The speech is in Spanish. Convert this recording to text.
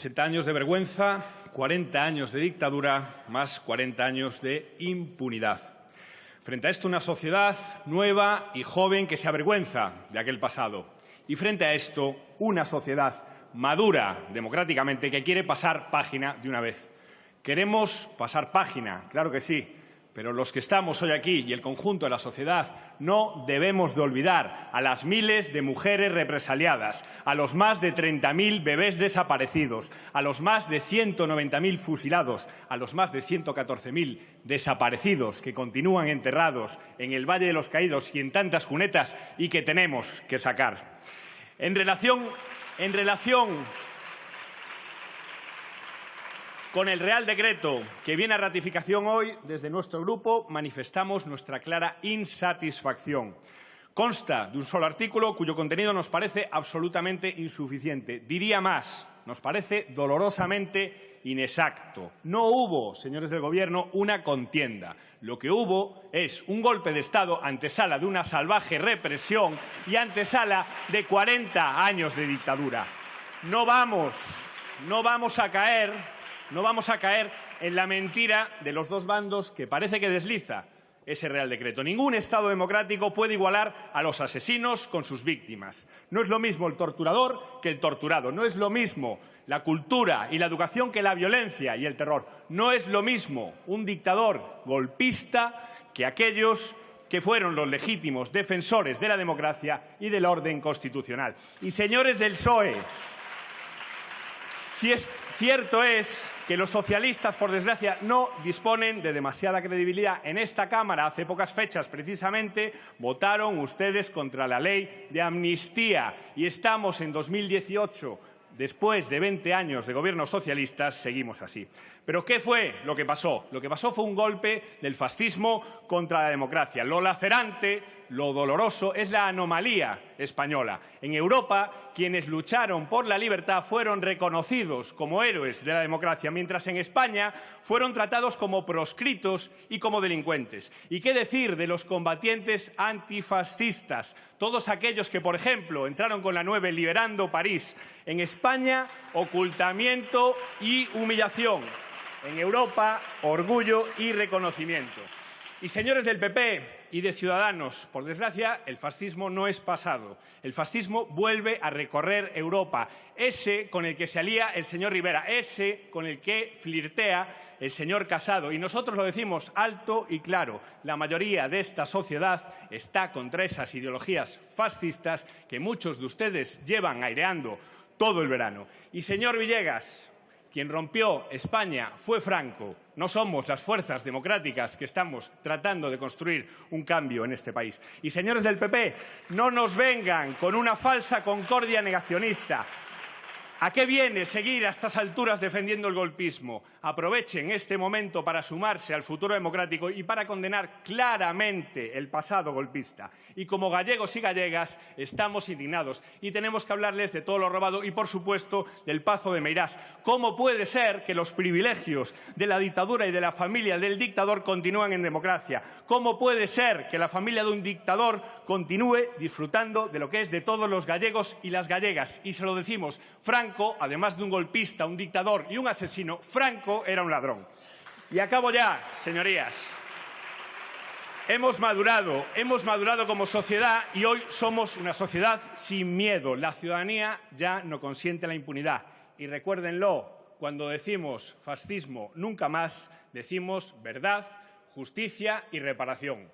80 años de vergüenza, 40 años de dictadura, más 40 años de impunidad. Frente a esto, una sociedad nueva y joven que se avergüenza de aquel pasado. Y frente a esto, una sociedad madura democráticamente que quiere pasar página de una vez. Queremos pasar página, claro que sí, pero los que estamos hoy aquí y el conjunto de la sociedad no debemos de olvidar a las miles de mujeres represaliadas, a los más de 30.000 bebés desaparecidos, a los más de 190.000 fusilados, a los más de 114.000 desaparecidos que continúan enterrados en el Valle de los Caídos y en tantas cunetas y que tenemos que sacar. En relación, en relación con el Real Decreto que viene a ratificación hoy, desde nuestro grupo manifestamos nuestra clara insatisfacción. Consta de un solo artículo cuyo contenido nos parece absolutamente insuficiente. Diría más, nos parece dolorosamente inexacto. No hubo, señores del Gobierno, una contienda. Lo que hubo es un golpe de Estado antesala de una salvaje represión y antesala de 40 años de dictadura. No vamos, no vamos a caer no vamos a caer en la mentira de los dos bandos que parece que desliza ese Real Decreto. Ningún Estado democrático puede igualar a los asesinos con sus víctimas. No es lo mismo el torturador que el torturado. No es lo mismo la cultura y la educación que la violencia y el terror. No es lo mismo un dictador golpista que aquellos que fueron los legítimos defensores de la democracia y del orden constitucional. Y señores del PSOE, si es, cierto es que los socialistas, por desgracia, no disponen de demasiada credibilidad. En esta Cámara, hace pocas fechas, precisamente, votaron ustedes contra la ley de amnistía y estamos en 2018 Después de 20 años de gobiernos socialistas, seguimos así. Pero ¿qué fue lo que pasó? Lo que pasó fue un golpe del fascismo contra la democracia. Lo lacerante, lo doloroso, es la anomalía española. En Europa, quienes lucharon por la libertad fueron reconocidos como héroes de la democracia, mientras en España fueron tratados como proscritos y como delincuentes. ¿Y qué decir de los combatientes antifascistas? Todos aquellos que, por ejemplo, entraron con la 9 liberando París. En España, ocultamiento y humillación. En Europa, orgullo y reconocimiento. Y señores del PP, y de Ciudadanos. Por desgracia, el fascismo no es pasado. El fascismo vuelve a recorrer Europa. Ese con el que se alía el señor Rivera, ese con el que flirtea el señor Casado. Y nosotros lo decimos alto y claro. La mayoría de esta sociedad está contra esas ideologías fascistas que muchos de ustedes llevan aireando todo el verano. Y señor Villegas, quien rompió España fue Franco. No somos las fuerzas democráticas que estamos tratando de construir un cambio en este país. Y, señores del PP, no nos vengan con una falsa concordia negacionista. ¿A qué viene seguir a estas alturas defendiendo el golpismo? Aprovechen este momento para sumarse al futuro democrático y para condenar claramente el pasado golpista. Y como gallegos y gallegas estamos indignados y tenemos que hablarles de todo lo robado y, por supuesto, del Pazo de Meirás. ¿Cómo puede ser que los privilegios de la dictadura y de la familia del dictador continúen en democracia? ¿Cómo puede ser que la familia de un dictador continúe disfrutando de lo que es de todos los gallegos y las gallegas? Y se lo decimos, Frank Franco, además de un golpista, un dictador y un asesino, Franco era un ladrón. Y acabo ya, señorías. Hemos madurado, hemos madurado como sociedad y hoy somos una sociedad sin miedo. La ciudadanía ya no consiente la impunidad. Y recuérdenlo, cuando decimos fascismo nunca más, decimos verdad, justicia y reparación.